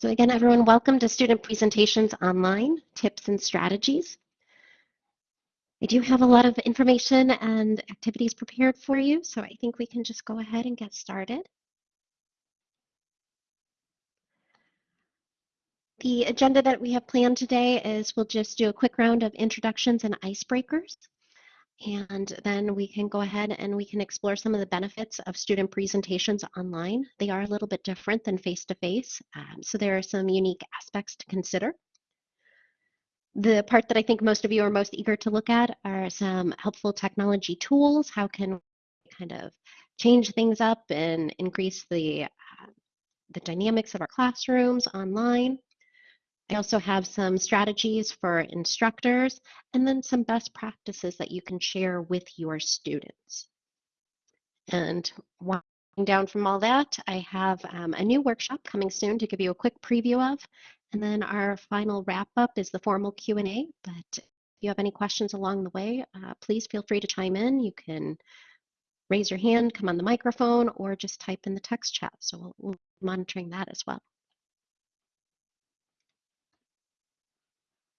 So again, everyone, welcome to Student Presentations Online, Tips and Strategies. I do have a lot of information and activities prepared for you, so I think we can just go ahead and get started. The agenda that we have planned today is we'll just do a quick round of introductions and icebreakers. And then we can go ahead and we can explore some of the benefits of student presentations online. They are a little bit different than face-to-face, -face, um, so there are some unique aspects to consider. The part that I think most of you are most eager to look at are some helpful technology tools. How can we kind of change things up and increase the, uh, the dynamics of our classrooms online? I also have some strategies for instructors and then some best practices that you can share with your students. And winding down from all that, I have um, a new workshop coming soon to give you a quick preview of. And then our final wrap up is the formal Q&A. But if you have any questions along the way, uh, please feel free to chime in. You can raise your hand, come on the microphone, or just type in the text chat. So we'll, we'll be monitoring that as well.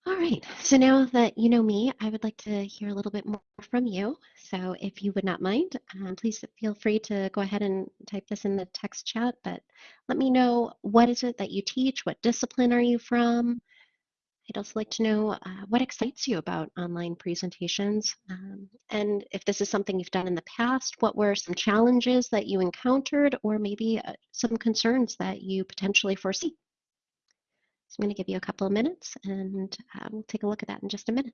All right, so now that you know me, I would like to hear a little bit more from you. So if you would not mind, um, please feel free to go ahead and type this in the text chat, but let me know what is it that you teach? What discipline are you from? I'd also like to know uh, what excites you about online presentations. Um, and if this is something you've done in the past, what were some challenges that you encountered or maybe uh, some concerns that you potentially foresee? So I'm going to give you a couple of minutes and uh, we'll take a look at that in just a minute.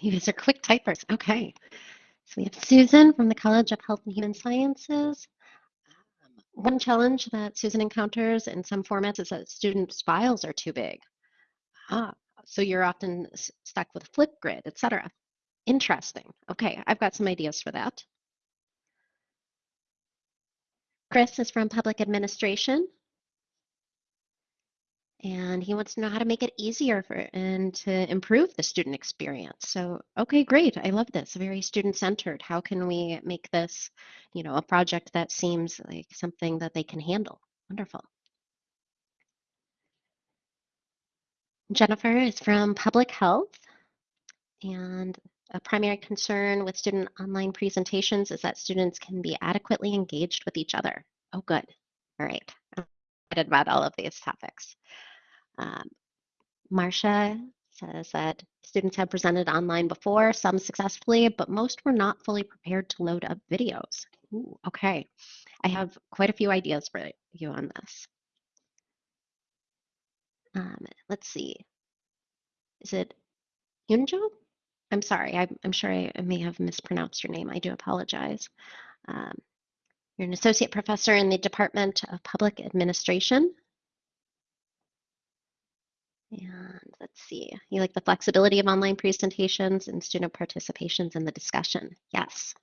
You guys are quick typers. Okay. So we have Susan from the College of Health and Human Sciences. Um, one challenge that Susan encounters in some formats is that students' files are too big. Ah, so you're often stuck with Flipgrid, etc. Interesting. Okay, I've got some ideas for that. Chris is from Public Administration and he wants to know how to make it easier for and to improve the student experience. So, okay, great. I love this. Very student-centered. How can we make this, you know, a project that seems like something that they can handle? Wonderful. Jennifer is from Public Health, and a primary concern with student online presentations is that students can be adequately engaged with each other. Oh, good. All right. Excited about all of these topics. Um, Marcia says that students have presented online before, some successfully, but most were not fully prepared to load up videos. Ooh, okay, I have quite a few ideas for you on this. Um, let's see. Is it Yunjo? I'm sorry, I'm, I'm sure I, I, may have mispronounced your name. I do apologize. Um, you're an associate professor in the Department of Public Administration and let's see, you like the flexibility of online presentations and student participations in the discussion. Yes,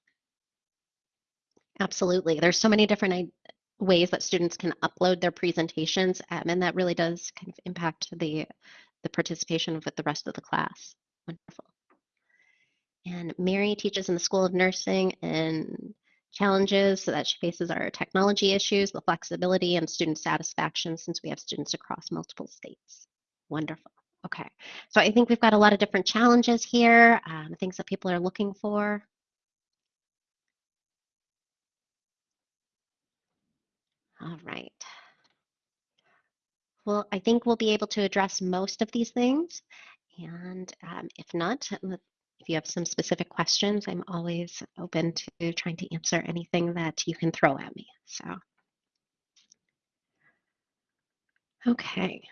absolutely. There's so many different ways that students can upload their presentations, um, and that really does kind of impact the, the participation with the rest of the class. Wonderful. And Mary teaches in the School of Nursing and challenges so that she faces are technology issues, the flexibility, and student satisfaction since we have students across multiple states. Wonderful. Okay, so I think we've got a lot of different challenges here, um, things that people are looking for. All right. Well, I think we'll be able to address most of these things. And um, if not, if you have some specific questions, I'm always open to trying to answer anything that you can throw at me. So, okay. Let's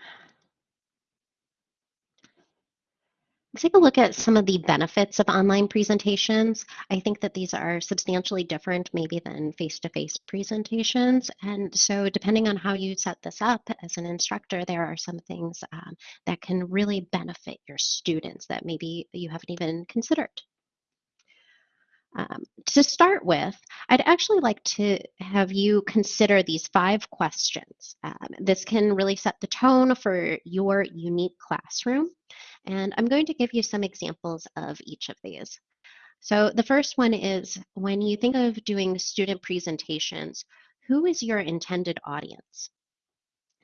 take a look at some of the benefits of online presentations. I think that these are substantially different maybe than face-to-face -face presentations. And so depending on how you set this up as an instructor, there are some things um, that can really benefit your students that maybe you haven't even considered. Um, to start with, I'd actually like to have you consider these five questions. Um, this can really set the tone for your unique classroom. And I'm going to give you some examples of each of these. So the first one is when you think of doing student presentations, who is your intended audience?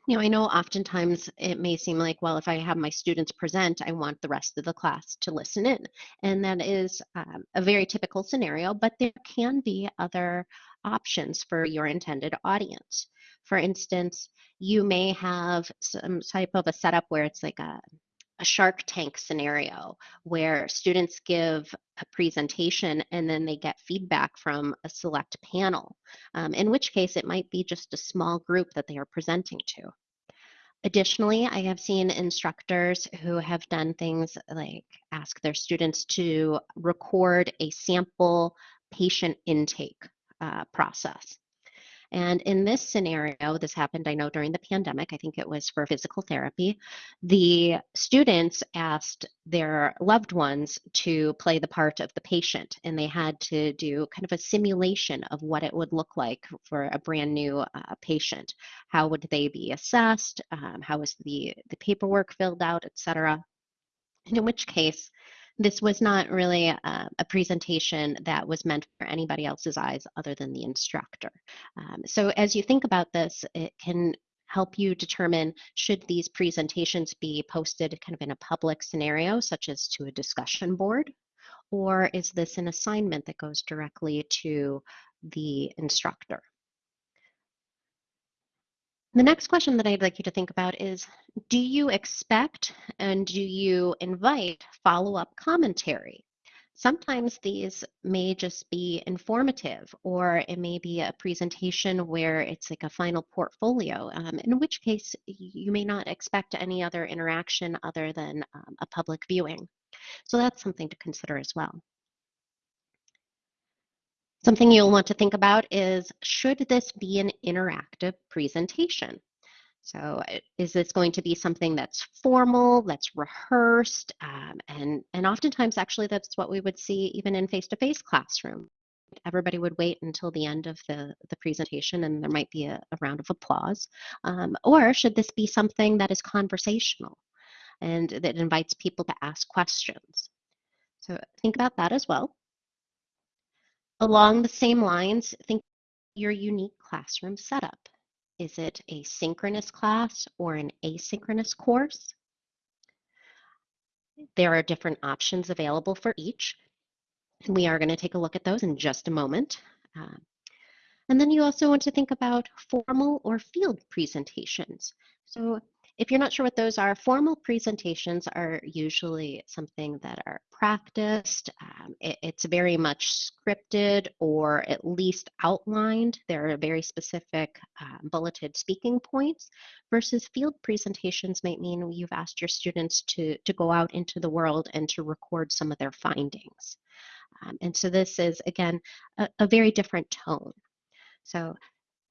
You know, I know oftentimes it may seem like, well, if I have my students present, I want the rest of the class to listen in. And that is um, a very typical scenario, but there can be other options for your intended audience. For instance, you may have some type of a setup where it's like a a Shark Tank scenario where students give a presentation and then they get feedback from a select panel, um, in which case it might be just a small group that they are presenting to. Additionally, I have seen instructors who have done things like ask their students to record a sample patient intake uh, process. And in this scenario, this happened, I know, during the pandemic, I think it was for physical therapy. The students asked their loved ones to play the part of the patient, and they had to do kind of a simulation of what it would look like for a brand new uh, patient. How would they be assessed? Um, how was the, the paperwork filled out, et cetera? And in which case, this was not really a, a, presentation that was meant for anybody else's eyes other than the instructor. Um, so as you think about this, it can help you determine should these presentations be posted kind of in a public scenario, such as to a discussion board, or is this an assignment that goes directly to the instructor? The next question that I'd like you to think about is, do you expect and do you invite follow-up commentary? Sometimes these may just be informative or it may be a presentation where it's like a final portfolio, um, in which case you may not expect any other interaction other than um, a public viewing. So that's something to consider as well. Something you'll want to think about is, should this be an interactive presentation? So is this going to be something that's formal, that's rehearsed, um, and, and oftentimes actually that's what we would see even in face-to-face -face classroom. Everybody would wait until the end of the, the presentation and there might be a, a round of applause. Um, or should this be something that is conversational and that invites people to ask questions? So think about that as well. Along the same lines, think your unique classroom setup. Is it a synchronous class or an asynchronous course? There are different options available for each. And we are going to take a look at those in just a moment. Uh, and then you also want to think about formal or field presentations. So if you're not sure what those are, formal presentations are usually something that are practiced. Um, it, it's very much scripted or at least outlined. There are very specific um, bulleted speaking points versus field presentations might mean you've asked your students to, to go out into the world and to record some of their findings. Um, and so this is, again, a, a very different tone. So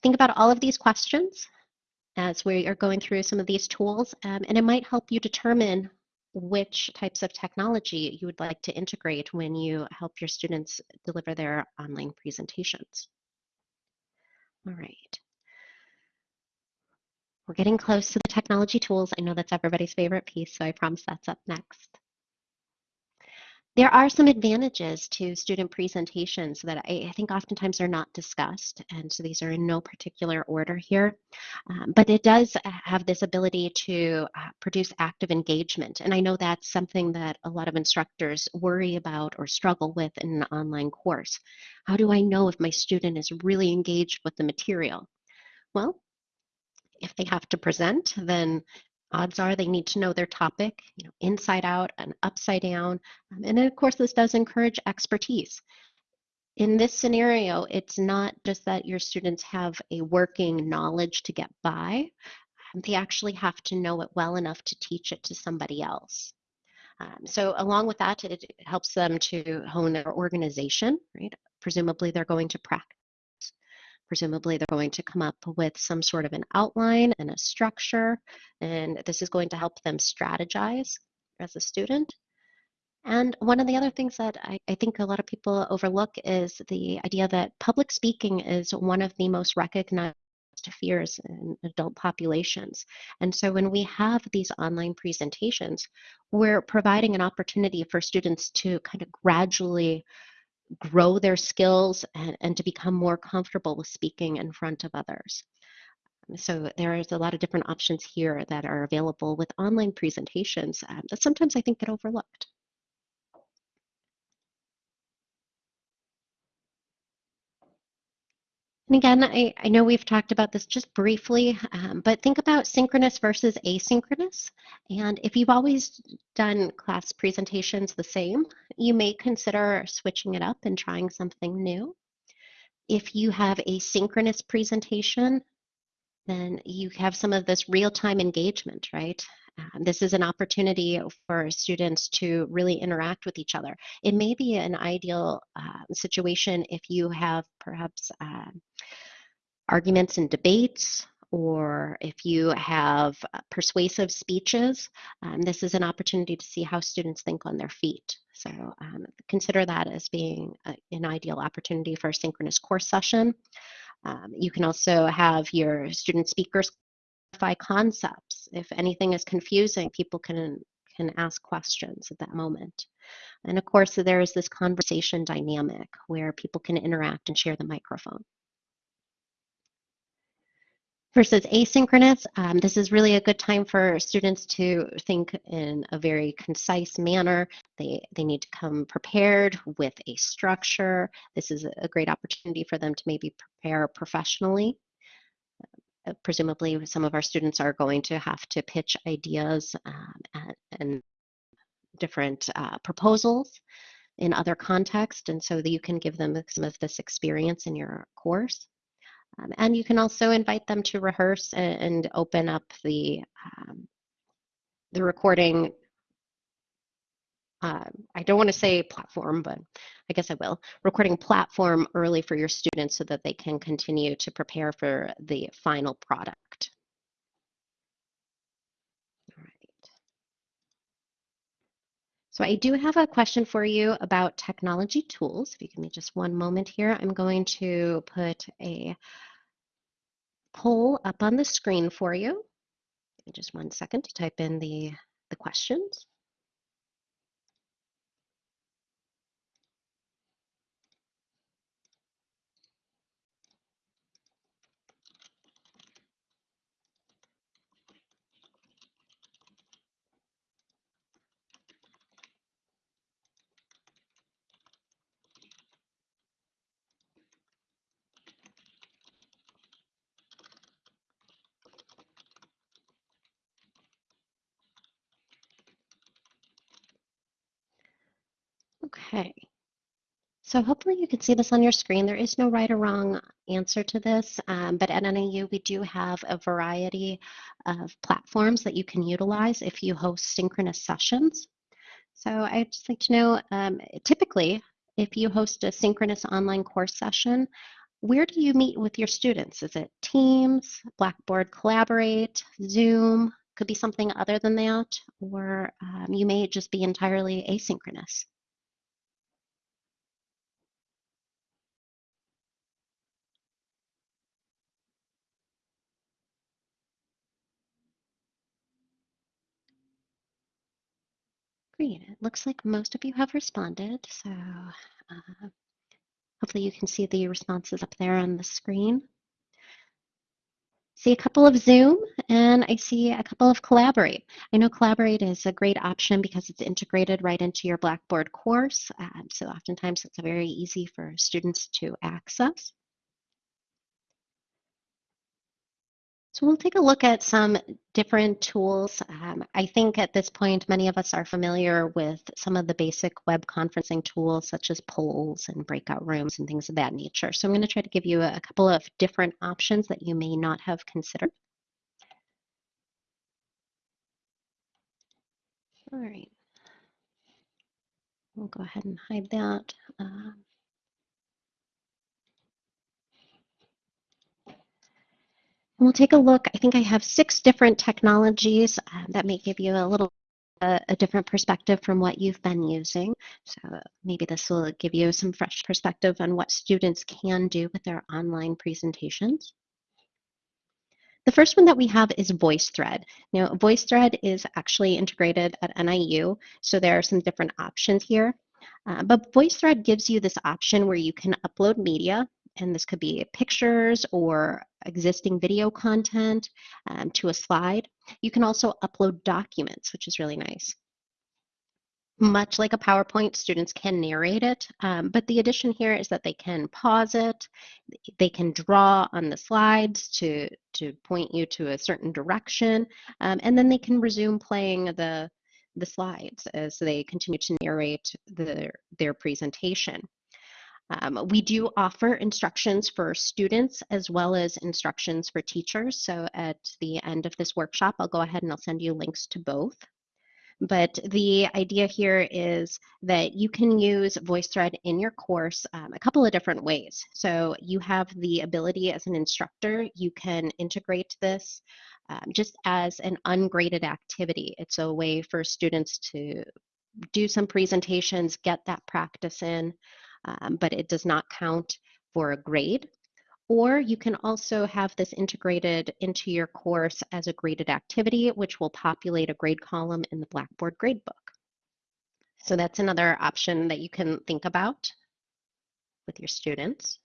think about all of these questions as we are going through some of these tools, um, and it might help you determine which types of technology you would like to integrate when you help your students deliver their online presentations. All right. We're getting close to the technology tools. I know that's everybody's favorite piece, so I promise that's up next. There are some advantages to student presentations that I, I, think oftentimes are not discussed, and so these are in no particular order here. Um, but it does have this ability to uh, produce active engagement, and I know that's something that a lot of instructors worry about or struggle with in an online course. How do I know if my student is really engaged with the material? Well, If they have to present, then odds are they need to know their topic, you know, inside out and upside down. Um, and then, of course, this does encourage expertise. In this scenario, it's not just that your students have a working knowledge to get by, um, they actually have to know it well enough to teach it to somebody else. Um, so along with that, it helps them to hone their organization, right? Presumably they're going to practice. Presumably they're going to come up with some sort of an outline and a structure, and this is going to help them strategize as a student. And one of the other things that I, I, think a lot of people overlook is the idea that public speaking is one of the most recognized fears in adult populations. And so when we have these online presentations, we're providing an opportunity for students to kind of gradually grow their skills and, and to become more comfortable with speaking in front of others. So there is a lot of different options here that are available with online presentations um, that sometimes I think get overlooked. And again, I, I know we've talked about this just briefly, um, but think about synchronous versus asynchronous. And if you've always done class presentations the same, you may consider switching it up and trying something new. If you have a synchronous presentation, then you have some of this real-time engagement, right? Um, this is an opportunity for students to really interact with each other. It may be an ideal uh, situation if you have perhaps uh, arguments and debates or if you have uh, persuasive speeches, um, this is an opportunity to see how students think on their feet. So um, consider that as being a, an ideal opportunity for a synchronous course session. Um, you can also have your student speakers concepts. If anything is confusing, people can, can ask questions at that moment. And of course, there is this conversation dynamic where people can interact and share the microphone versus asynchronous, um, this is really a good time for students to think in a very concise manner. They, they need to come prepared with a structure. This is a great opportunity for them to maybe prepare professionally. Uh, presumably, some of our students are going to have to pitch ideas um, and, different uh, proposals in other contexts, and so that you can give them some of this experience in your course. Um, and you can also invite them to rehearse and, and open up the, um, the recording. Uh, I don't want to say platform, but I guess I will. Recording platform early for your students so that they can continue to prepare for the final product. All right. So I do have a question for you about technology tools. If you give me just one moment here, I'm going to put a poll up on the screen for you. Just one second to type in the, the questions. Okay. So hopefully you can see this on your screen. There is no right or wrong answer to this, um, but at NIU we do have a variety of platforms that you can utilize if you host synchronous sessions. So I'd just like to know, um, typically, if you host a synchronous online course session, where do you meet with your students? Is it Teams, Blackboard Collaborate, Zoom? Could be something other than that, or um, you may just be entirely asynchronous. Great. It looks like most of you have responded. So uh, hopefully you can see the responses up there on the screen. See a couple of Zoom and I see a couple of Collaborate. I know Collaborate is a great option because it's integrated right into your Blackboard course. Um, so oftentimes it's very easy for students to access. So we'll take a look at some different tools. Um, I think at this point, many of us are familiar with some of the basic web conferencing tools such as polls and breakout rooms and things of that nature. So I'm going to try to give you a, couple of different options that you may not have considered. All right. We'll go ahead and hide that. Um, We'll take a look. I think I have six different technologies uh, that may give you a little uh, a different perspective from what you've been using. So maybe this will give you some fresh perspective on what students can do with their online presentations. The first one that we have is VoiceThread. Now, VoiceThread is actually integrated at NIU, so there are some different options here. Uh, but VoiceThread gives you this option where you can upload media and this could be pictures or existing video content um, to a slide. You can also upload documents, which is really nice. Much like a PowerPoint, students can narrate it, um, but the addition here is that they can pause it, they can draw on the slides to, to point you to a certain direction, um, and then they can resume playing the, the slides as they continue to narrate the, their presentation. Um, we do offer instructions for students as well as instructions for teachers. So at the end of this workshop, I'll go ahead and I'll send you links to both. But the idea here is that you can use VoiceThread in your course um, a couple of different ways. So you have the ability as an instructor, you can integrate this um, just as an ungraded activity. It's a way for students to do some presentations, get that practice in um, but it does not count for a grade. Or you can also have this integrated into your course as a graded activity, which will populate a grade column in the Blackboard gradebook. So that's another option that you can think about with your students.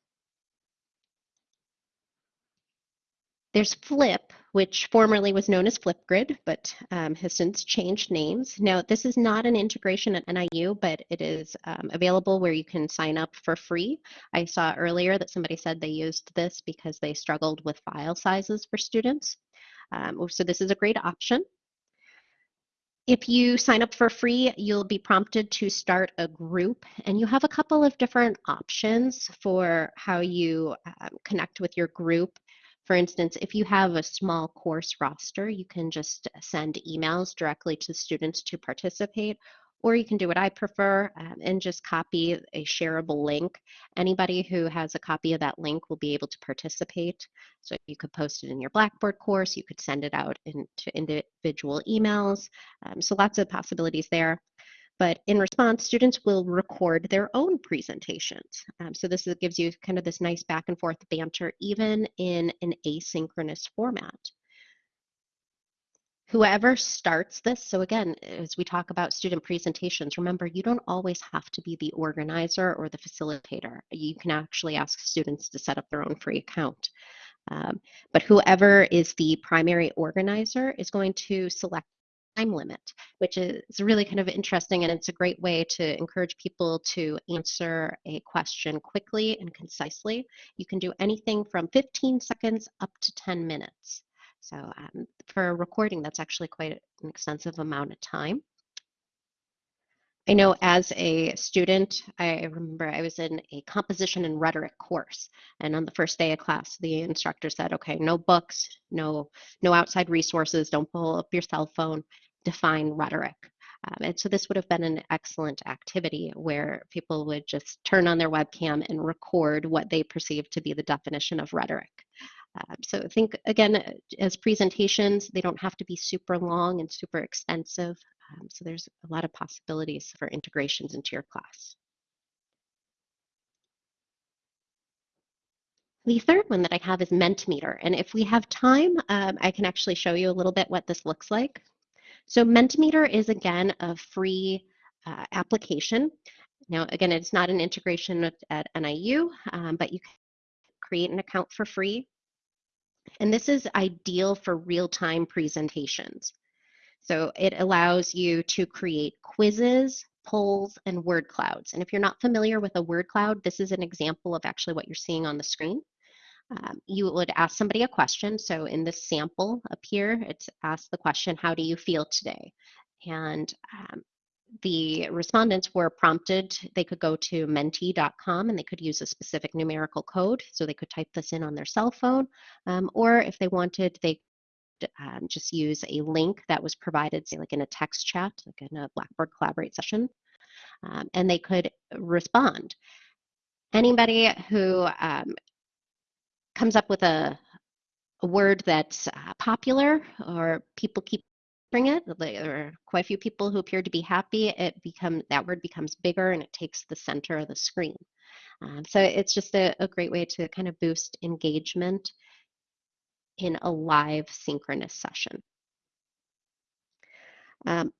There's Flip, which formerly was known as Flipgrid, but um, has since changed names. Now, this is not an integration at NIU, but it is um, available where you can sign up for free. I saw earlier that somebody said they used this because they struggled with file sizes for students. Um, so this is a great option. If you sign up for free, you'll be prompted to start a group, and you have a couple of different options for how you um, connect with your group. For instance, if you have a small course roster, you can just send emails directly to students to participate, or you can do what I prefer um, and just copy a shareable link. Anybody who has a copy of that link will be able to participate. So you could post it in your Blackboard course, you could send it out into individual emails. Um, so lots of possibilities there. But in response, students will record their own presentations. Um, so this is, gives you kind of this nice back and forth banter, even in an asynchronous format. Whoever starts this, so again, as we talk about student presentations, remember you don't always have to be the organizer or the facilitator. You can actually ask students to set up their own free account. Um, but whoever is the primary organizer is going to select time limit, which is really kind of interesting and it's a great way to encourage people to answer a question quickly and concisely. You can do anything from 15 seconds up to 10 minutes. So um, for a recording, that's actually quite an extensive amount of time. I know as a student, I remember I was in a composition and rhetoric course, and on the first day of class, the instructor said, "Okay, no books, no no outside resources. Don't pull up your cell phone. Define rhetoric." Um, and so this would have been an excellent activity where people would just turn on their webcam and record what they perceive to be the definition of rhetoric. Um, so think again, as presentations, they don't have to be super long and super extensive. Um, so there's a lot of possibilities for integrations into your class. The third one that I have is Mentimeter. And if we have time, um, I can actually show you a little bit what this looks like. So Mentimeter is, again, a free uh, application. Now, again, it's not an integration at, NIU, um, but you can create an account for free. And this is ideal for real-time presentations. So it allows you to create quizzes, polls, and word clouds. And if you're not familiar with a word cloud, this is an example of actually what you're seeing on the screen. Um, you would ask somebody a question. So in this sample up here, it's asked the question, how do you feel today? And um, the respondents were prompted, they could go to menti.com and they could use a specific numerical code. So they could type this in on their cell phone, um, or if they wanted, they um, just use a link that was provided, say like in a text chat, like in a Blackboard Collaborate session, um, and they could respond. Anybody who um, comes up with a, a word that's uh, popular or people keep it, there are quite a few people who appear to be happy, it become that word becomes bigger and it takes the center of the screen. Um, so it's just a, a, great way to kind of boost engagement in a live synchronous session. Um,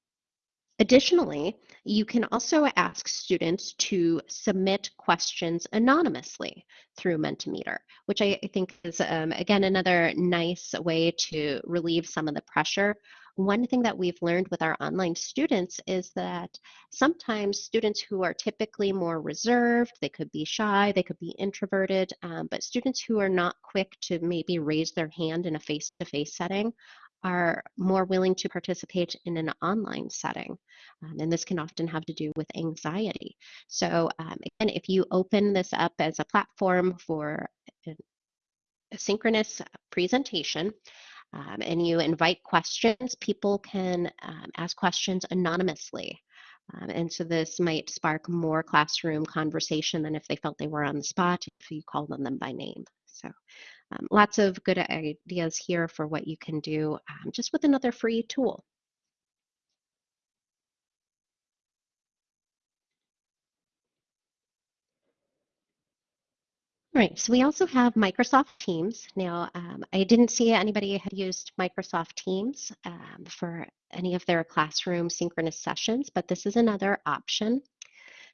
Additionally, you can also ask students to submit questions anonymously through Mentimeter, which I, think is, um, again, another nice way to relieve some of the pressure. One thing that we've learned with our online students is that sometimes students who are typically more reserved, they could be shy, they could be introverted, um, but students who are not quick to maybe raise their hand in a face-to-face -face setting are more willing to participate in an online setting. Um, and this can often have to do with anxiety. So um, again, if you open this up as a platform for a synchronous presentation, um, and you invite questions, people can um, ask questions anonymously. Um, and so this might spark more classroom conversation than if they felt they were on the spot if you called on them by name. So um, lots of good ideas here for what you can do um, just with another free tool. Right, so we also have Microsoft Teams. Now, um, I didn't see anybody had used Microsoft Teams um, for any of their classroom synchronous sessions, but this is another option.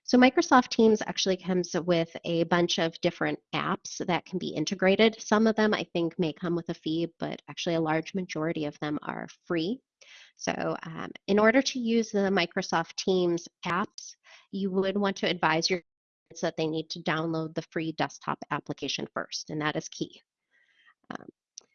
So Microsoft Teams actually comes with a bunch of different apps that can be integrated. Some of them I think may come with a fee, but actually a large majority of them are free. So um, in order to use the Microsoft Teams apps, you would want to advise your students that they need to download the free desktop application first, and that is key. Um,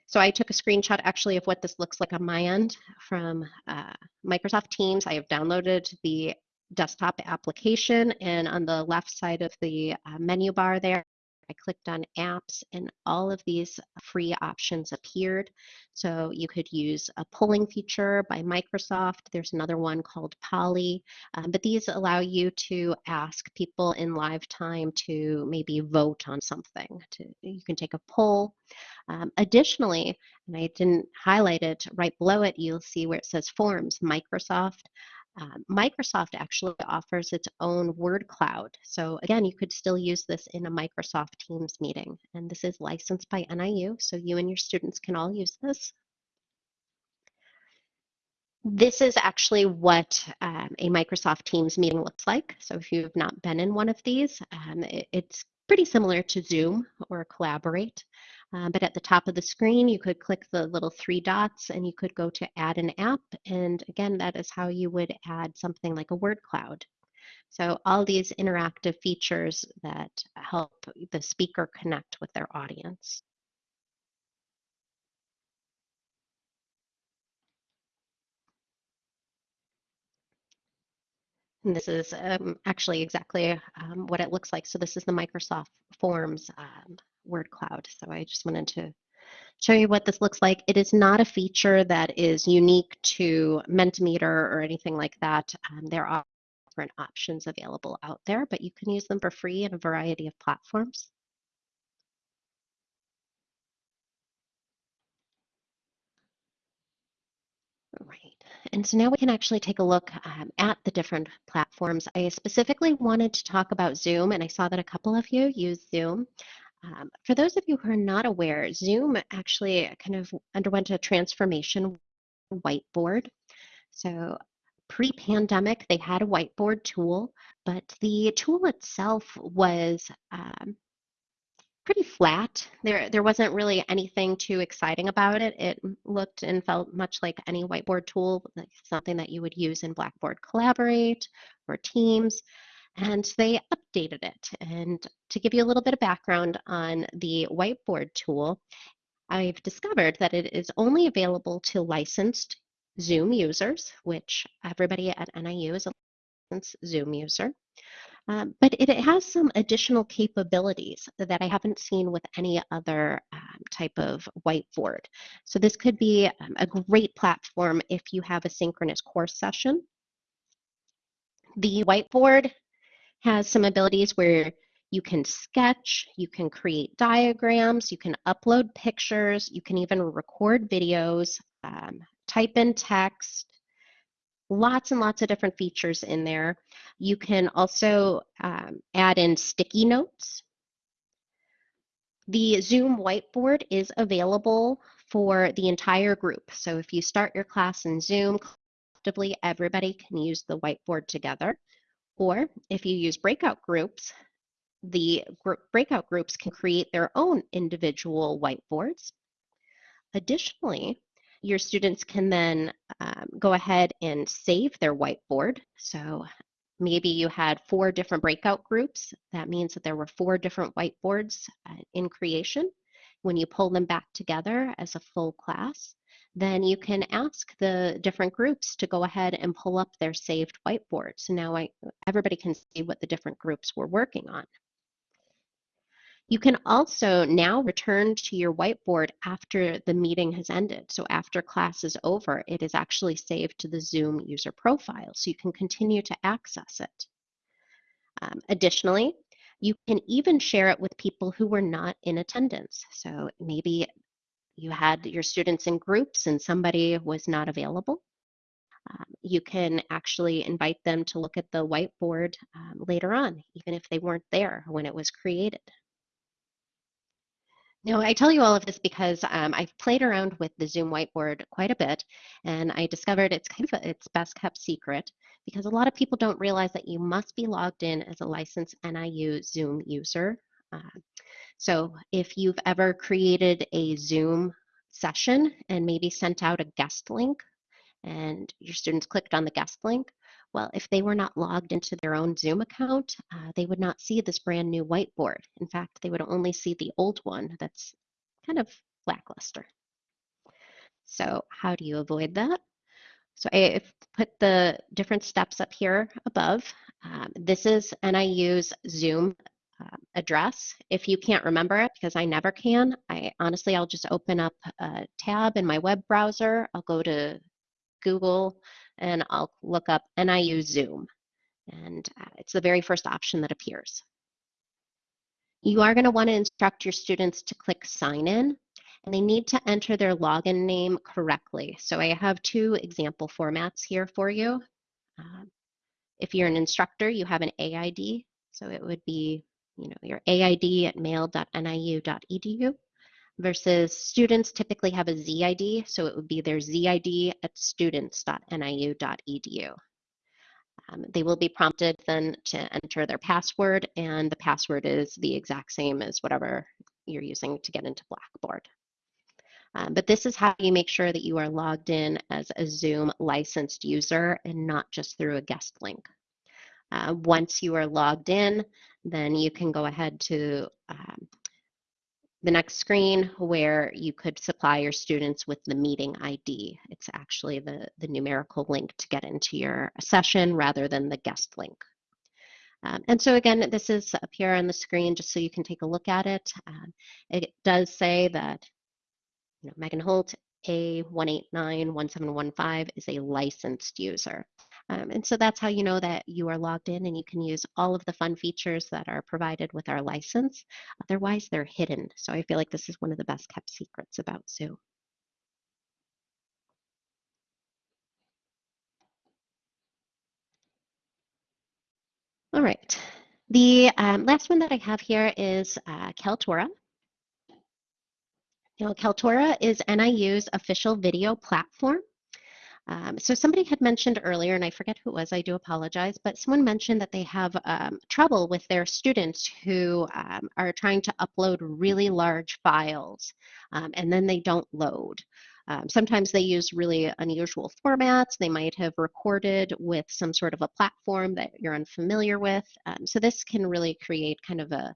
so I took a screenshot actually of what this looks like on my end from uh, Microsoft Teams. I have downloaded the desktop application and on the left side of the uh, menu bar there, I clicked on apps and all of these free options appeared. So you could use a polling feature by Microsoft. There's another one called Polly, um, but these allow you to ask people in live time to maybe vote on something. To, you can take a poll. Um, additionally, and I didn't highlight it, right below it, you'll see where it says Forms, Microsoft um, Microsoft actually offers its own word cloud. So again, you could still use this in a Microsoft Teams meeting. And this is licensed by NIU, so you and your students can all use this. This is actually what um, a Microsoft Teams meeting looks like. So if you've not been in one of these, um, it, it's pretty similar to Zoom or Collaborate. Uh, but at the top of the screen, you could click the little three dots and you could go to add an app. And again, that is how you would add something like a word cloud. So all these interactive features that help the speaker connect with their audience. And this is um, actually exactly um, what it looks like. So this is the Microsoft Forms um, word cloud. So I just wanted to show you what this looks like. It is not a feature that is unique to Mentimeter or anything like that. Um, there are different options available out there, but you can use them for free in a variety of platforms. Right. And so now we can actually take a look um, at the different platforms. I specifically wanted to talk about Zoom, and I saw that a couple of you use Zoom. Um, for those of you who are not aware, Zoom actually kind of underwent a transformation whiteboard. So pre-pandemic, they had a whiteboard tool, but the tool itself was um, pretty flat. There, there wasn't really anything too exciting about it. It looked and felt much like any whiteboard tool, like something that you would use in Blackboard Collaborate or Teams. And they updated it. And to give you a little bit of background on the whiteboard tool, I've discovered that it is only available to licensed Zoom users, which everybody at NIU is a licensed Zoom user. Um, but it, it, has some additional capabilities that I haven't seen with any other um, type of whiteboard. So this could be um, a great platform if you have a synchronous course session. The whiteboard has some abilities where you can sketch, you can create diagrams, you can upload pictures, you can even record videos, um, type in text, lots and lots of different features in there. You can also um, add in sticky notes. The Zoom whiteboard is available for the entire group. So if you start your class in Zoom, collectively everybody can use the whiteboard together. Or if you use breakout groups, the group breakout groups can create their own individual whiteboards. Additionally, your students can then um, go ahead and save their whiteboard. So maybe you had four different breakout groups. That means that there were four different whiteboards uh, in creation. When you pull them back together as a full class, then you can ask the different groups to go ahead and pull up their saved whiteboards. So now I, everybody can see what the different groups were working on. You can also now return to your whiteboard after the meeting has ended. So after class is over, it is actually saved to the Zoom user profile, so you can continue to access it. Um, additionally, you can even share it with people who were not in attendance. So maybe you had your students in groups and somebody was not available. Um, you can actually invite them to look at the whiteboard um, later on, even if they weren't there when it was created. Now, I tell you all of this because um, I've played around with the Zoom whiteboard quite a bit, and I discovered it's kind of a, its best kept secret because a lot of people don't realize that you must be logged in as a licensed NIU Zoom user. Uh, so if you've ever created a Zoom session and maybe sent out a guest link and your students clicked on the guest link, well, if they were not logged into their own Zoom account, uh, they would not see this brand new whiteboard. In fact, they would only see the old one that's kind of lackluster. So how do you avoid that? So I've put the different steps up here above. Um, this is NIU's Zoom uh, address. If you can't remember it, because I never can, I honestly, I'll just open up a tab in my web browser. I'll go to Google and I'll look up NIU Zoom. And uh, it's the very first option that appears. You are going to want to instruct your students to click sign in and they need to enter their login name correctly. So I have two example formats here for you. Um, if you're an instructor, you have an AID. So it would be, you know, your AID at mail.niu.edu versus students typically have a ZID, so it would be their ZID at students.niu.edu. Um, they will be prompted then to enter their password, and the password is the exact same as whatever you're using to get into Blackboard. Um, but this is how you make sure that you are logged in as a Zoom licensed user and not just through a guest link. Uh, once you are logged in, then you can go ahead to um, the next screen where you could supply your students with the meeting ID. It's actually the, the numerical link to get into your session rather than the guest link. Um, and so again, this is up here on the screen just so you can take a look at it. Um, it does say that you know, Megan Holt A1891715 is a licensed user. Um, and so that's how you know that you are logged in and you can use all of the fun features that are provided with our license. Otherwise, they're hidden. So I feel like this is one of the best kept secrets about Zoom. All right. The um, last one that I have here is uh, Kaltura. You know, Kaltura is NIU's official video platform. Um, so somebody had mentioned earlier, and I forget who it was, I do apologize, but someone mentioned that they have um, trouble with their students who um, are trying to upload really large files um, and then they don't load. Um, sometimes they use really unusual formats. They might have recorded with some sort of a platform that you're unfamiliar with. Um, so this can really create kind of a,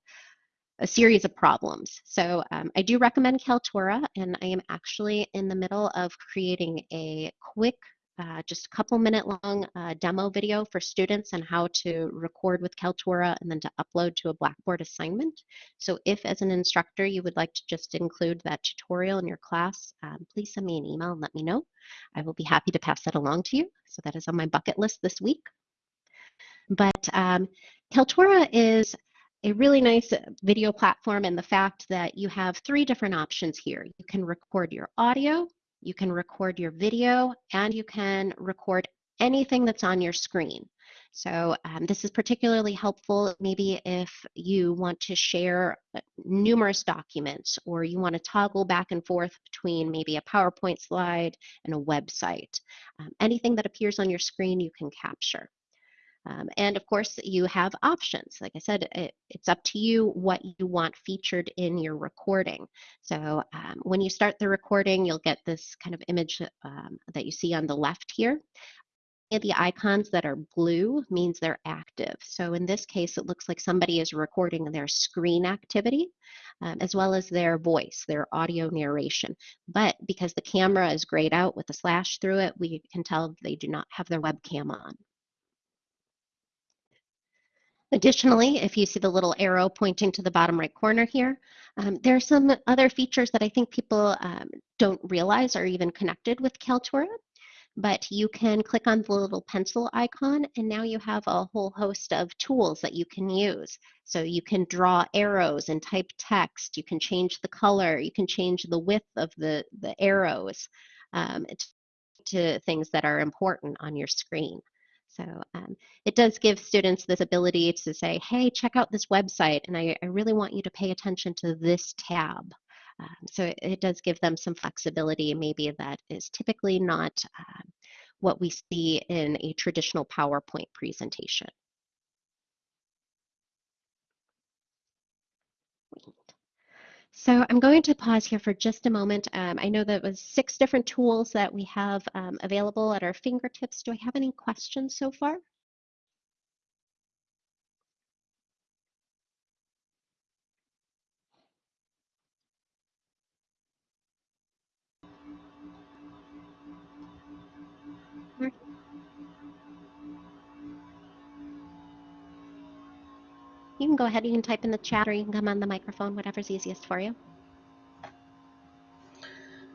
a series of problems. So um, I do recommend Kaltura, and I am actually in the middle of creating a quick uh, just a couple minute long uh, demo video for students on how to record with Kaltura and then to upload to a Blackboard assignment. So if as an instructor you would like to just include that tutorial in your class, um, please send me an email and let me know. I will be happy to pass that along to you. So that is on my bucket list this week. But um, Kaltura is a really nice video platform and the fact that you have three different options here. You can record your audio, you can record your video and you can record anything that's on your screen. So um, this is particularly helpful maybe if you want to share uh, numerous documents or you want to toggle back and forth between maybe a PowerPoint slide and a website. Um, anything that appears on your screen you can capture. Um, and of course, you have options. Like I said, it, it's up to you what you want featured in your recording. So um, when you start the recording, you'll get this kind of image um, that you see on the left here. The icons that are blue means they're active. So in this case, it looks like somebody is recording their screen activity um, as well as their voice, their audio narration. But because the camera is grayed out with a slash through it, we can tell they do not have their webcam on. Additionally, if you see the little arrow pointing to the bottom right corner here, um, there are some other features that I think people um, don't realize are even connected with Kaltura. But you can click on the little pencil icon and now you have a whole host of tools that you can use. So you can draw arrows and type text, you can change the color, you can change the width of the, the arrows um, to things that are important on your screen. So um, it does give students this ability to say, hey, check out this website, and I, I really want you to pay attention to this tab. Um, so it, it, does give them some flexibility, maybe that is typically not um, what we see in a traditional PowerPoint presentation. So I'm going to pause here for just a moment. Um, I know that was six different tools that we have um, available at our fingertips. Do I have any questions so far? You can go ahead, you can type in the chat or you can come on the microphone, whatever's easiest for you.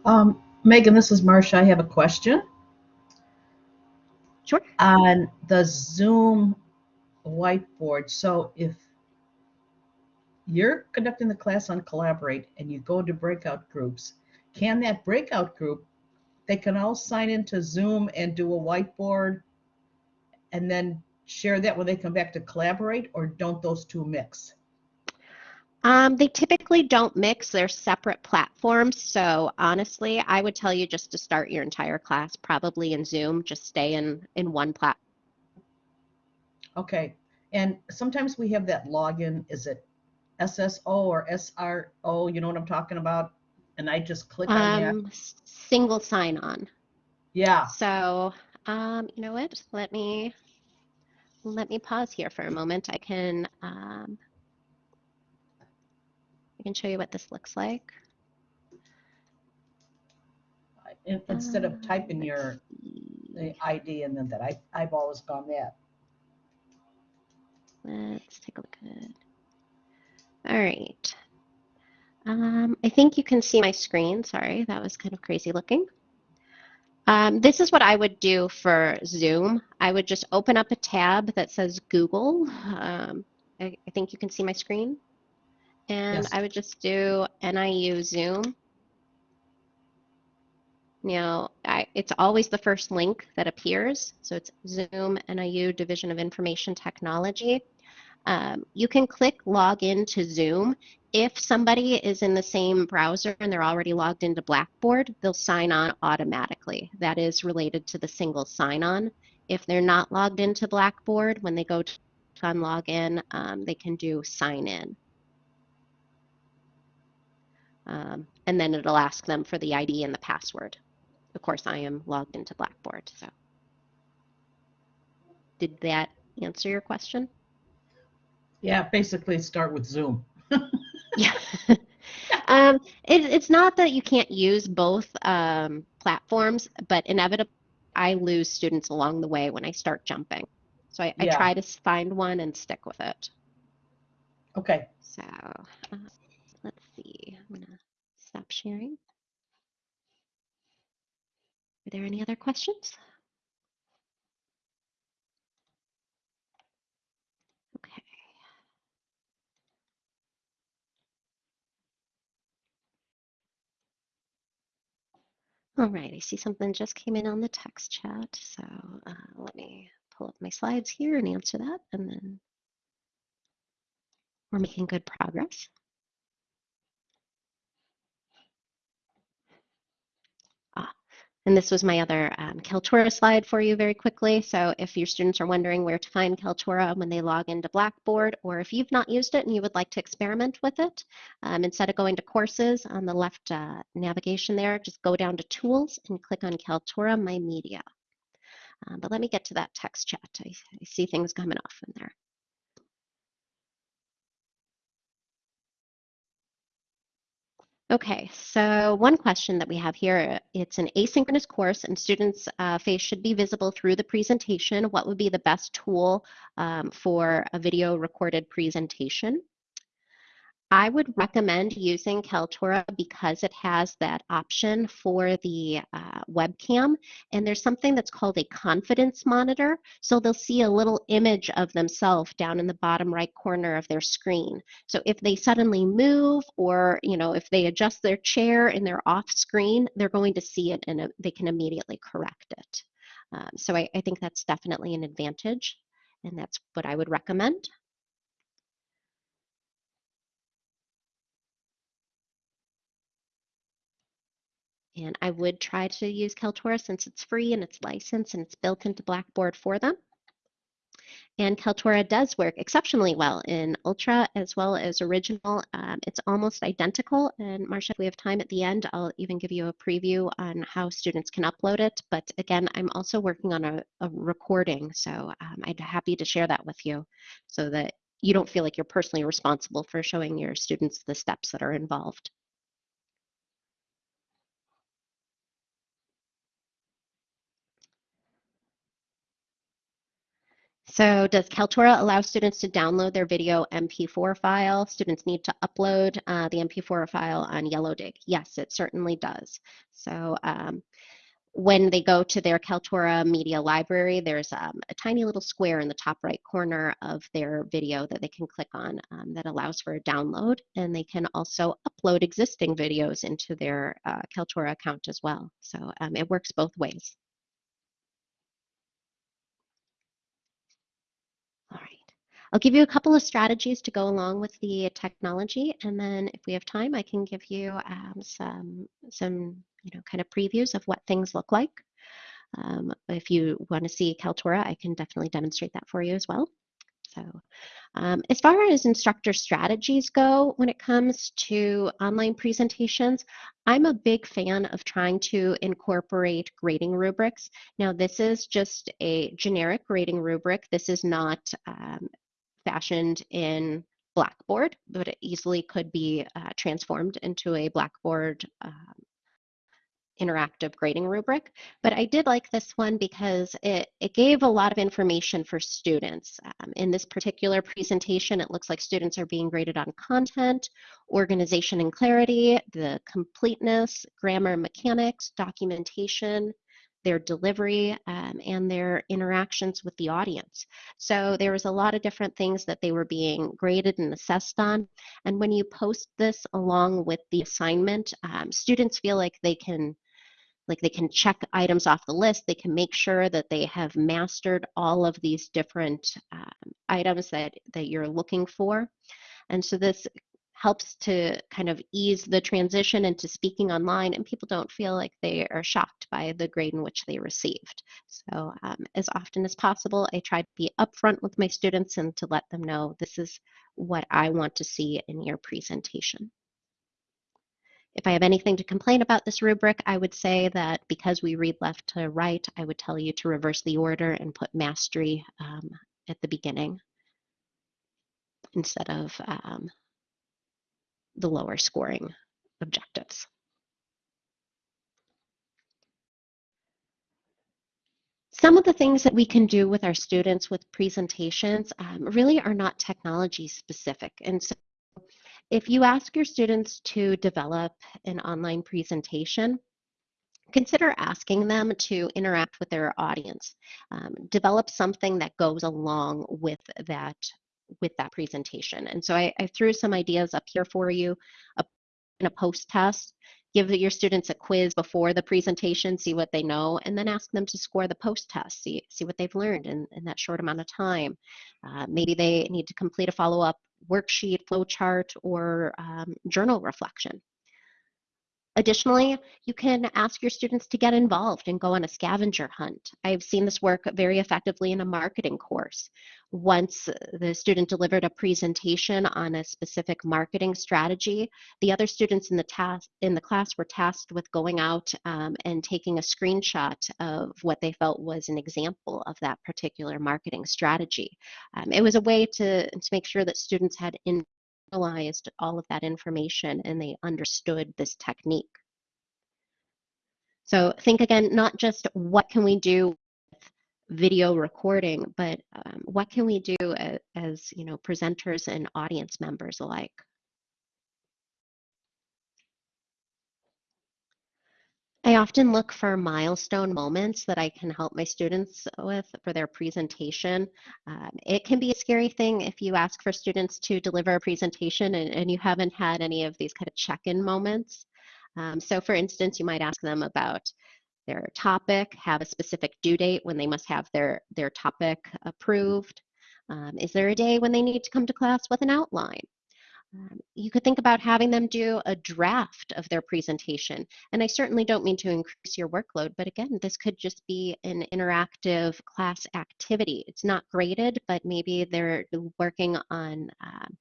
Um, Megan, this is Marcia. I have a question. Sure. On the Zoom whiteboard, so if you're conducting the class on Collaborate and you go to breakout groups, can that breakout group, they can all sign into Zoom and do a whiteboard and then share that when they come back to collaborate or don't those two mix? Um, they typically don't mix. They're separate platforms. So honestly, I would tell you just to start your entire class probably in Zoom. Just stay in in one platform. Okay. And sometimes we have that login. Is it SSO or SRO? You know what I'm talking about? And I just click on um, that. Single sign on. Yeah. So um, you know what? Let me let me pause here for a moment. I can um, I can show you what this looks like. Instead of typing uh, your the ID and then that, I, I've always gone that. Let's take a look at it. All right. Um, I think you can see my screen. Sorry, that was kind of crazy looking. Um, this is what I would do for Zoom. I would just open up a tab that says Google. Um, I, I, think you can see my screen. And yes. I would just do NIU Zoom. Now, I, it's always the first link that appears. So it's Zoom NIU Division of Information Technology. Um, you can click log into Zoom if somebody is in the same browser and they're already logged into Blackboard, they'll sign on automatically. That is related to the single sign-on. If they're not logged into Blackboard, when they go to on login, um, they can do sign in. Um, and then it'll ask them for the ID and the password. Of course, I am logged into Blackboard, so. Did that answer your question? Yeah, basically start with Zoom. Um, it, it's not that you can't use both um, platforms, but inevitably I lose students along the way when I start jumping. So I, I Yeah. try to find one and stick with it. Okay, So uh, let's see. I'm gonna stop sharing. Are there any other questions? All right, I see something just came in on the text chat. So uh, let me pull up my slides here and answer that, and then we're making good progress. And this was my other um, Kaltura slide for you very quickly. So if your students are wondering where to find Kaltura when they log into Blackboard, or if you've not used it and you would like to experiment with it, um, instead of going to courses on the left uh, navigation there, just go down to Tools and click on Kaltura My Media. Um, but let me get to that text chat. I, I see things coming off in there. Okay, so one question that we have here, it's an asynchronous course and students' uh, face should be visible through the presentation. What would be the best tool um, for a video recorded presentation? I would recommend using Kaltura because it has that option for the uh, webcam. And there's something that's called a confidence monitor. So they'll see a little image of themselves down in the bottom right corner of their screen. So if they suddenly move or, you know, if they adjust their chair and they're off screen, they're going to see it and uh, they can immediately correct it. Um, so I, I think that's definitely an advantage. And that's what I would recommend. And I would try to use Kaltura since it's free and it's licensed and it's built into Blackboard for them. And Kaltura does work exceptionally well in Ultra as well as Original. Um, it's almost identical. And Marcia, if we have time at the end, I'll even give you a preview on how students can upload it. But again, I'm also working on a, a recording. So um, I'd be happy to share that with you so that you don't feel like you're personally responsible for showing your students the steps that are involved. So does Kaltura allow students to download their video MP4 file? Students need to upload uh, the MP4 file on Yellowdig. Yes, it certainly does. So um, when they go to their Kaltura media library, there's um, a tiny little square in the top right corner of their video that they can click on um, that allows for a download. And they can also upload existing videos into their uh, Kaltura account as well. So um, it works both ways. All right. I'll give you a couple of strategies to go along with the technology, and then if we have time, I can give you um, some some you know kind of previews of what things look like. Um, if you want to see Kaltura, I can definitely demonstrate that for you as well. So um, as far as instructor strategies go, when it comes to online presentations, I'm a big fan of trying to incorporate grading rubrics. Now, this is just a generic grading rubric. This is not um, fashioned in Blackboard, but it easily could be uh, transformed into a Blackboard um, interactive grading rubric. But I did like this one because it, it gave a lot of information for students. Um, in this particular presentation, it looks like students are being graded on content, organization and clarity, the completeness, grammar mechanics, documentation, their delivery, um, and their interactions with the audience. So there was a lot of different things that they were being graded and assessed on. And when you post this along with the assignment, um, students feel like they can like they can check items off the list they can make sure that they have mastered all of these different um, items that that you're looking for and so this helps to kind of ease the transition into speaking online and people don't feel like they are shocked by the grade in which they received. So um, as often as possible i try to be upfront with my students and to let them know this is what i want to see in your presentation. If I have anything to complain about this rubric, I would say that because we read left to right, I would tell you to reverse the order and put mastery um, at the beginning instead of um, the lower scoring objectives. Some of the things that we can do with our students with presentations um, really are not technology specific. And so if you ask your students to develop an online presentation, consider asking them to interact with their audience. Um, develop something that goes along with that with that presentation. And so I, I threw some ideas up here for you a, in a post test. Give your students a quiz before the presentation, see what they know, and then ask them to score the post test, see, see what they've learned in, in that short amount of time. Uh, maybe they need to complete a follow-up worksheet, flowchart, or um, journal reflection. Additionally, you can ask your students to get involved and go on a scavenger hunt. I've seen this work very effectively in a marketing course. Once the student delivered a presentation on a specific marketing strategy, the other students in the, task, in the class were tasked with going out um, and taking a screenshot of what they felt was an example of that particular marketing strategy. Um, it was a way to, to make sure that students had in internalized all of that information and they understood this technique. So think again, not just what can we do with video recording, but um, what can we do as, as you know presenters and audience members alike. I often look for milestone moments that I can help my students with for their presentation. Um, it can be a scary thing if you ask for students to deliver a presentation and, and you haven't had any of these kind of check-in moments. Um, so for instance, you might ask them about their topic, have a specific due date when they must have their, their topic approved. Um, is there a day when they need to come to class with an outline? Um, you could think about having them do a draft of their presentation. And I certainly don't mean to increase your workload, but again, this could just be an interactive class activity. It's not graded, but maybe they're working on um,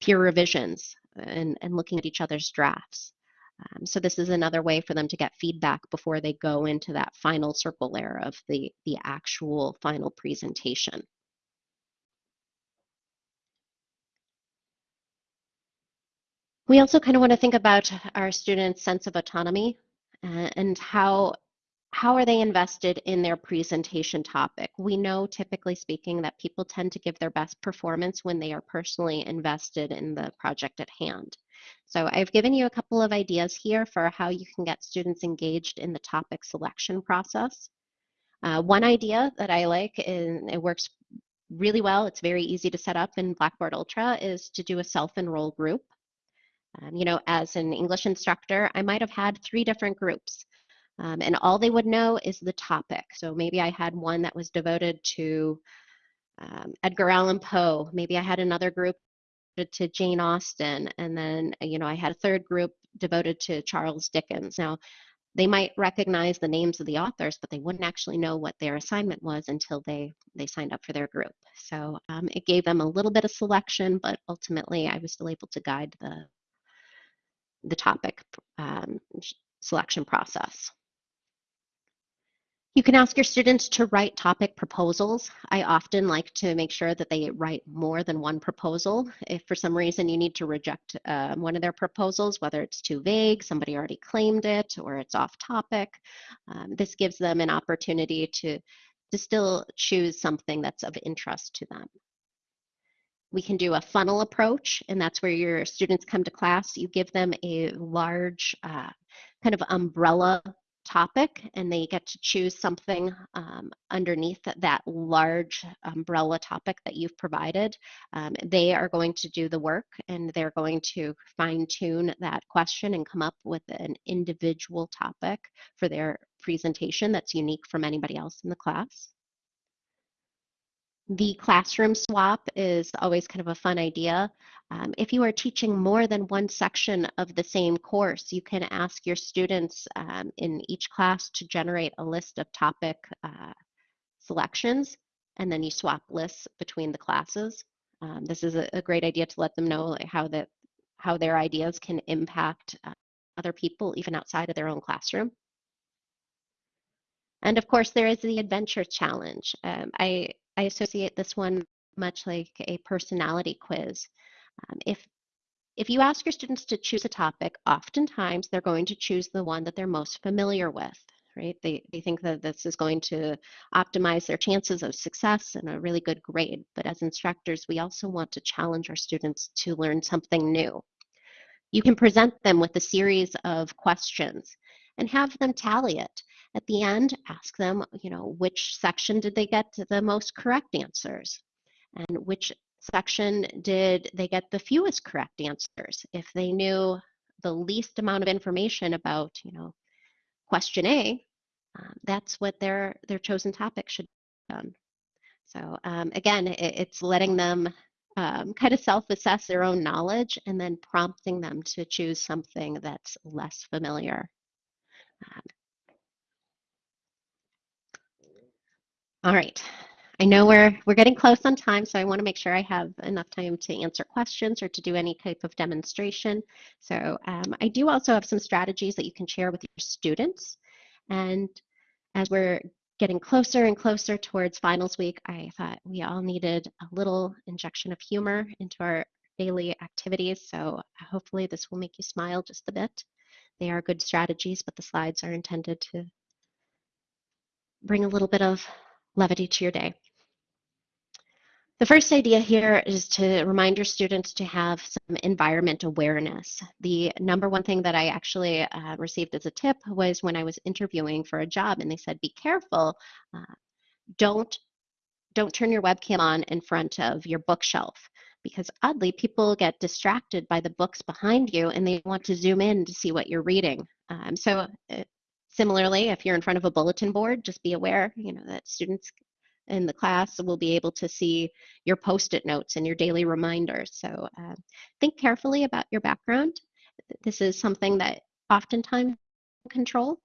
peer revisions and, and looking at each other's drafts. Um, so this is another way for them to get feedback before they go into that final circle layer of the, the actual final presentation. We also kind of want to think about our students' sense of autonomy uh, and how how are they invested in their presentation topic? We know, typically speaking, that people tend to give their best performance when they are personally invested in the project at hand. So I've given you a couple of ideas here for how you can get students engaged in the topic selection process. Uh, one idea that I like, and it works really well, it's very easy to set up in Blackboard Ultra, is to do a self-enroll group. Um, you know, as an English instructor, I might have had three different groups. Um, and all they would know is the topic. So maybe I had one that was devoted to um, Edgar Allan Poe. Maybe I had another group to Jane Austen. And then, you know, I had a third group devoted to Charles Dickens. Now, they might recognize the names of the authors, but they wouldn't actually know what their assignment was until they, they signed up for their group. So um, it gave them a little bit of selection, but ultimately I was still able to guide the, the topic um, selection process. You can ask your students to write topic proposals. I often like to make sure that they write more than one proposal. If for some reason you need to reject uh, one of their proposals, whether it's too vague, somebody already claimed it, or it's off topic, um, this gives them an opportunity to, to still choose something that's of interest to them. We can do a funnel approach, and that's where your students come to class. You give them a large uh, kind of umbrella topic and they get to choose something um, underneath that, that, large umbrella topic that you've provided. Um, they are going to do the work and they're going to fine tune that question and come up with an individual topic for their presentation that's unique from anybody else in the class. The classroom swap is always kind of a fun idea. Um, if you are teaching more than one section of the same course, you can ask your students um, in each class to generate a list of topic uh, selections, and then you swap lists between the classes. Um, this is a, a, great idea to let them know how, that, how their ideas can impact uh, other people, even outside of their own classroom. And of course, there is the adventure challenge. Um, I, I associate this one much like a personality quiz. Um, if if you ask your students to choose a topic, oftentimes they're going to choose the one that they're most familiar with, right? They, they think that this is going to optimize their chances of success and a really good grade. But as instructors, we also want to challenge our students to learn something new. You can present them with a series of questions and have them tally it. At the end, ask them, you know, which section did they get the most correct answers? And which section did they get the fewest correct answers? If they knew the least amount of information about, you know, question A, um, that's what their their chosen topic should be done. So um, again, it, it's letting them um, kind of self-assess their own knowledge and then prompting them to choose something that's less familiar. All right, I know we're we're getting close on time, so I want to make sure I have enough time to answer questions or to do any type of demonstration. So um, I do also have some strategies that you can share with your students. And as we're getting closer and closer towards finals week, I thought we all needed a little injection of humor into our daily activities. So hopefully this will make you smile just a bit. They are good strategies, but the slides are intended to bring a little bit of levity to your day. The first idea here is to remind your students to have some environment awareness. The number one thing that I actually uh, received as a tip was when I was interviewing for a job and they said, be careful, uh, don't, don't turn your webcam on in front of your bookshelf because oddly people get distracted by the books behind you and they want to zoom in to see what you're reading. Um, so uh, similarly, if you're in front of a bulletin board, just be aware, you know, that students in the class will be able to see your post-it notes and your daily reminders. So uh, think carefully about your background. This is something that oftentimes control.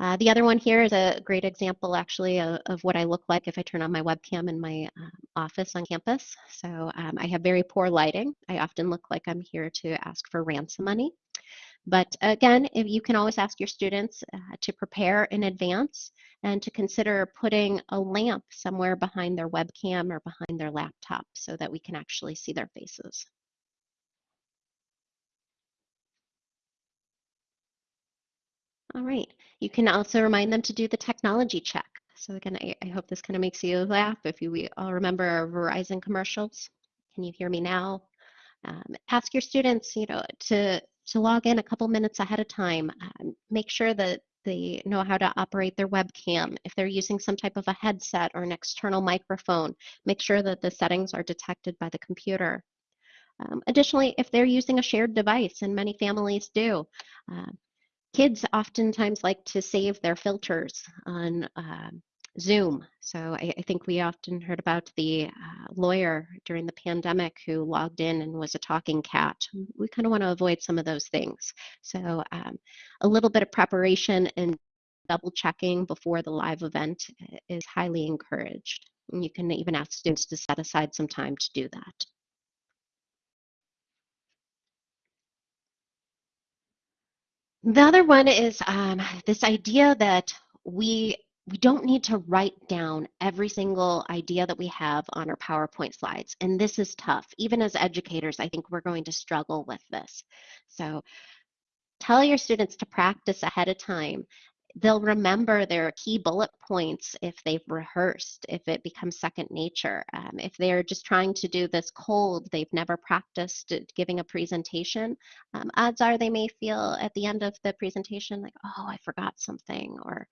Uh, the other one here is a great example actually of, of, what I look like if I turn on my webcam in my uh, office on campus. So um, I have very poor lighting. I often look like I'm here to ask for ransom money. But again, if you can always ask your students uh, to prepare in advance and to consider putting a lamp somewhere behind their webcam or behind their laptop so that we can actually see their faces. All right, you can also remind them to do the technology check. So again, I, I hope this kind of makes you laugh if you we all remember our Verizon commercials. Can you hear me now? Um, ask your students, you know, to to log in a couple minutes ahead of time. Um, make sure that they know how to operate their webcam. If they're using some type of a headset or an external microphone, make sure that the settings are detected by the computer. Um, additionally, if they're using a shared device, and many families do, uh, kids oftentimes like to save their filters on uh, Zoom. So I, I, think we often heard about the uh, lawyer during the pandemic who logged in and was a talking cat. We kind of want to avoid some of those things. So um, a little bit of preparation and double checking before the live event is highly encouraged. And you can even ask students to set aside some time to do that. The other one is um, this idea that we we don't need to write down every single idea that we have on our PowerPoint slides. And this is tough. Even as educators, I think we're going to struggle with this. So tell your students to practice ahead of time. They'll remember their key bullet points if they've rehearsed, if it becomes second nature. Um, if they're just trying to do this cold, they've never practiced giving a presentation, um, odds are they may feel at the end of the presentation like, oh, I forgot something, or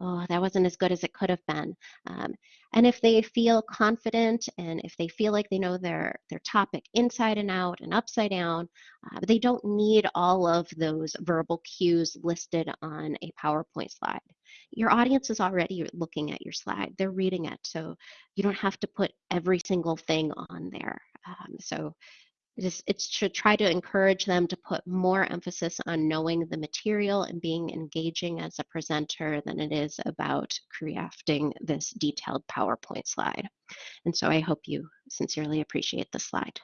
oh, that wasn't as good as it could have been. Um, and if they feel confident and if they feel like they know their, their topic inside and out and upside down, uh, they don't need all of those verbal cues listed on a PowerPoint slide. Your audience is already looking at your slide. They're reading it. So you don't have to put every single thing on there. Um, so it, it should try to encourage them to put more emphasis on knowing the material and being engaging as a presenter than it is about crafting this detailed PowerPoint slide. And so I hope you sincerely appreciate the slide.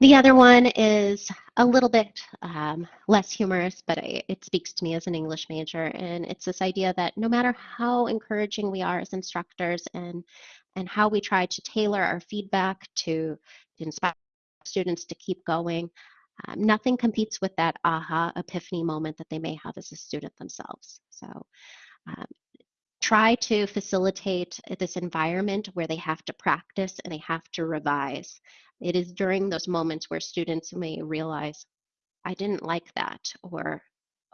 The other one is a little bit um, less humorous, but it, it speaks to me as an English major. And it's this idea that no matter how encouraging we are as instructors and, and how we try to tailor our feedback to inspire students to keep going, um, nothing competes with that aha epiphany moment that they may have as a student themselves. So um, try to facilitate this environment where they have to practice and they have to revise. It is during those moments where students may realize, I didn't like that, or,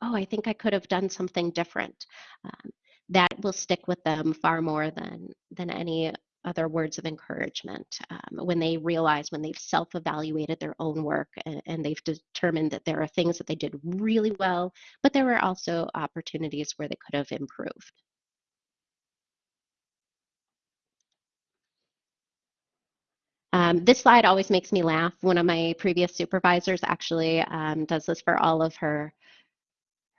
oh, I think I could have done something different. Um, that will stick with them far more than, than any other words of encouragement um, when they realize when they've self-evaluated their own work and, and, they've determined that there are things that they did really well but there were also opportunities where they could have improved Um, this slide always makes me laugh. One of my previous supervisors actually um, does this for all of her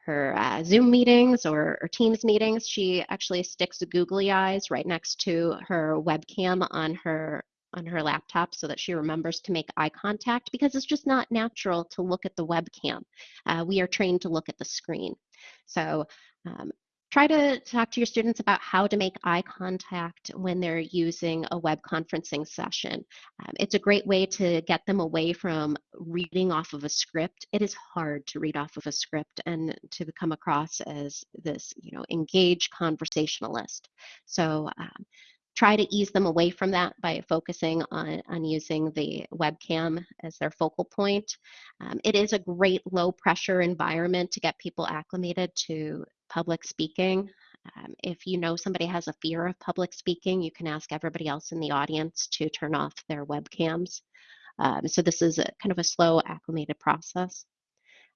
her uh, Zoom meetings or, or, Teams meetings. She actually sticks googly eyes right next to her webcam on her on her laptop so that she remembers to make eye contact because it's just not natural to look at the webcam. Uh, we are trained to look at the screen. So um, Try to talk to your students about how to make eye contact when they're using a web conferencing session. Um, it's a great way to get them away from reading off of a script. It is hard to read off of a script and to come across as this, you know, engaged conversationalist. So um, try to ease them away from that by focusing on, on using the webcam as their focal point. Um, it is a great low pressure environment to get people acclimated to public speaking. Um, if you know somebody has a fear of public speaking, you can ask everybody else in the audience to turn off their webcams. Um, so this is a, kind of a slow acclimated process.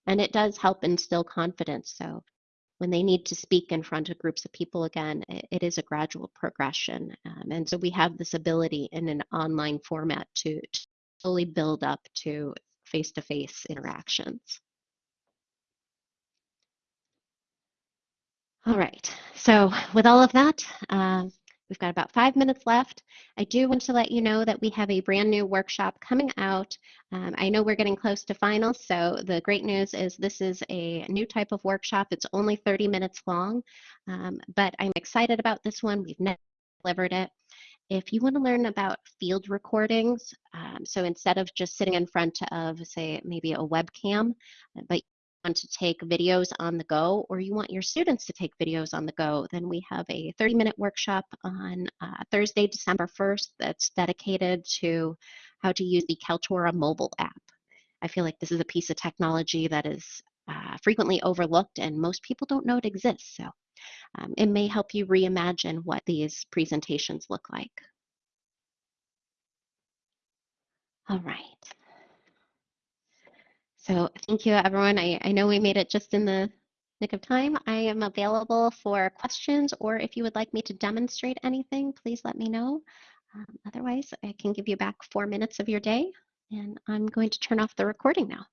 And it does help instill confidence. So when they need to speak in front of groups of people again, it, it is a gradual progression. Um, and so we have this ability in an online format to, to slowly build up to face-to-face interactions. All right, so with all of that, uh, We've got about five minutes left. I do want to let you know that we have a brand new workshop coming out. Um, I know we're getting close to finals, so the great news is this is a new type of workshop. It's only 30 minutes long, um, but I'm excited about this one. We've never delivered it. If you want to learn about field recordings, um, so instead of just sitting in front of, say, maybe a webcam, but want to take videos on the go or you want your students to take videos on the go, then we have a 30 minute workshop on uh, Thursday, December 1st that's dedicated to how to use the Kaltura mobile app. I feel like this is a piece of technology that is uh, frequently overlooked and most people don't know it exists. So um, it may help you reimagine what these presentations look like. All right. So thank you, everyone. I, I know we made it just in the nick of time. I am available for questions, or if you would like me to demonstrate anything, please let me know. Um, otherwise, I can give you back four minutes of your day, and I'm going to turn off the recording now.